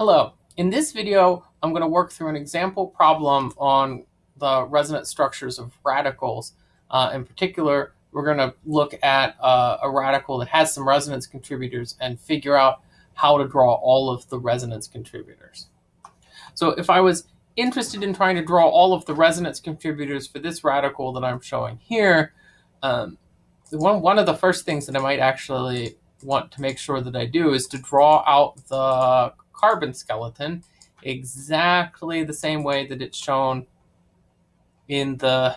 Hello. In this video, I'm going to work through an example problem on the resonance structures of radicals. Uh, in particular, we're going to look at uh, a radical that has some resonance contributors and figure out how to draw all of the resonance contributors. So if I was interested in trying to draw all of the resonance contributors for this radical that I'm showing here, um, one, one of the first things that I might actually want to make sure that I do is to draw out the carbon skeleton exactly the same way that it's shown in the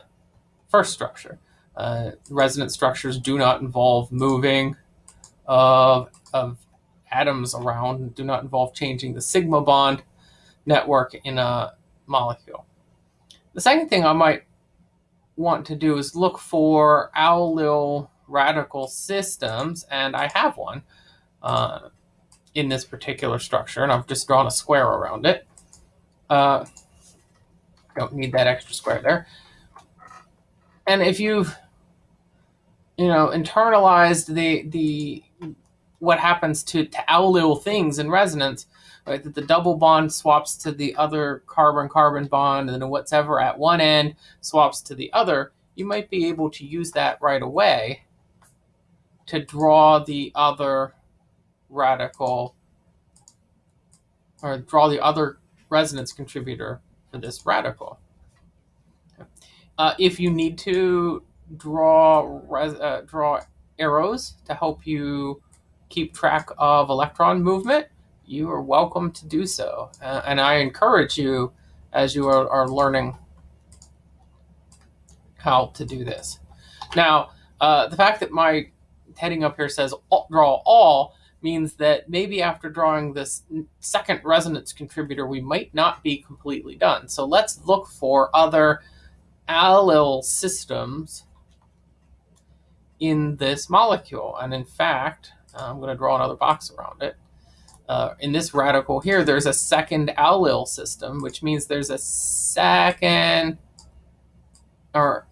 first structure. Uh, resonance structures do not involve moving of, of atoms around, do not involve changing the sigma bond network in a molecule. The second thing I might want to do is look for allyl radical systems, and I have one. Uh, in this particular structure, and I've just drawn a square around it. Uh, don't need that extra square there. And if you've, you know, internalized the the what happens to, to allyl things in resonance, right, that the double bond swaps to the other carbon-carbon bond, and then whatever at one end swaps to the other, you might be able to use that right away to draw the other radical or draw the other resonance contributor for this radical. Uh, if you need to draw uh, draw arrows to help you keep track of electron movement, you are welcome to do so. Uh, and I encourage you as you are, are, learning how to do this. Now, uh, the fact that my heading up here says draw all means that maybe after drawing this second resonance contributor, we might not be completely done. So let's look for other allyl systems in this molecule. And in fact, I'm going to draw another box around it. Uh, in this radical here, there's a second allyl system, which means there's a second or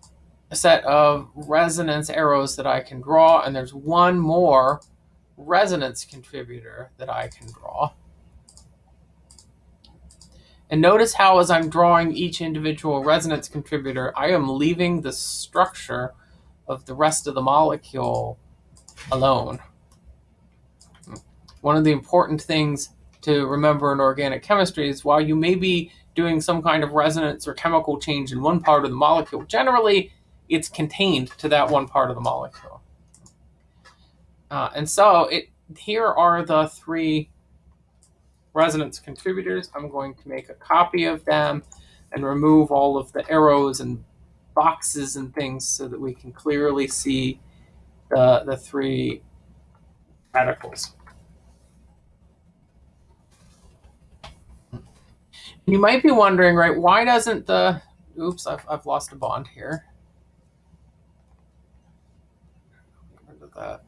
a set of resonance arrows that I can draw, and there's one more resonance contributor that I can draw. And notice how as I'm drawing each individual resonance contributor, I am leaving the structure of the rest of the molecule alone. One of the important things to remember in organic chemistry is while you may be doing some kind of resonance or chemical change in one part of the molecule, generally it's contained to that one part of the molecule. Uh, and so it here are the three resonance contributors. I'm going to make a copy of them and remove all of the arrows and boxes and things so that we can clearly see the, the three radicals. You might be wondering, right, why doesn't the, oops, I've, I've lost a bond here. Get rid of that.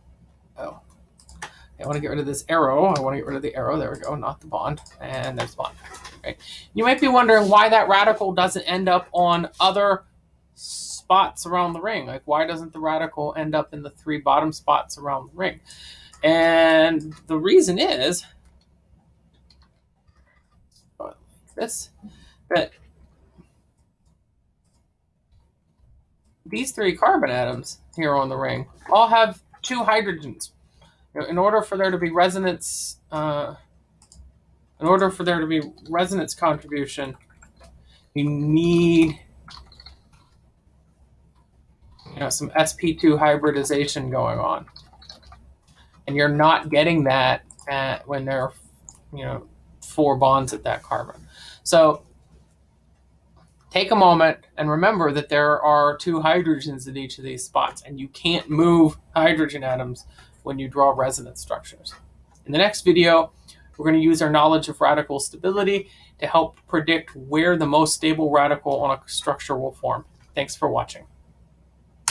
Oh. I want to get rid of this arrow. I want to get rid of the arrow. There we go, not the bond. And there's the bond. Okay. You might be wondering why that radical doesn't end up on other spots around the ring. Like, why doesn't the radical end up in the three bottom spots around the ring? And the reason is oh, this that these three carbon atoms here on the ring all have two hydrogens. In order for there to be resonance, uh, in order for there to be resonance contribution, you need you know, some sp2 hybridization going on. And you're not getting that at, when there are, you know, four bonds at that carbon. So take a moment and remember that there are two hydrogens in each of these spots, and you can't move hydrogen atoms when you draw resonance structures. In the next video, we're going to use our knowledge of radical stability to help predict where the most stable radical on a structure will form. Thanks for watching.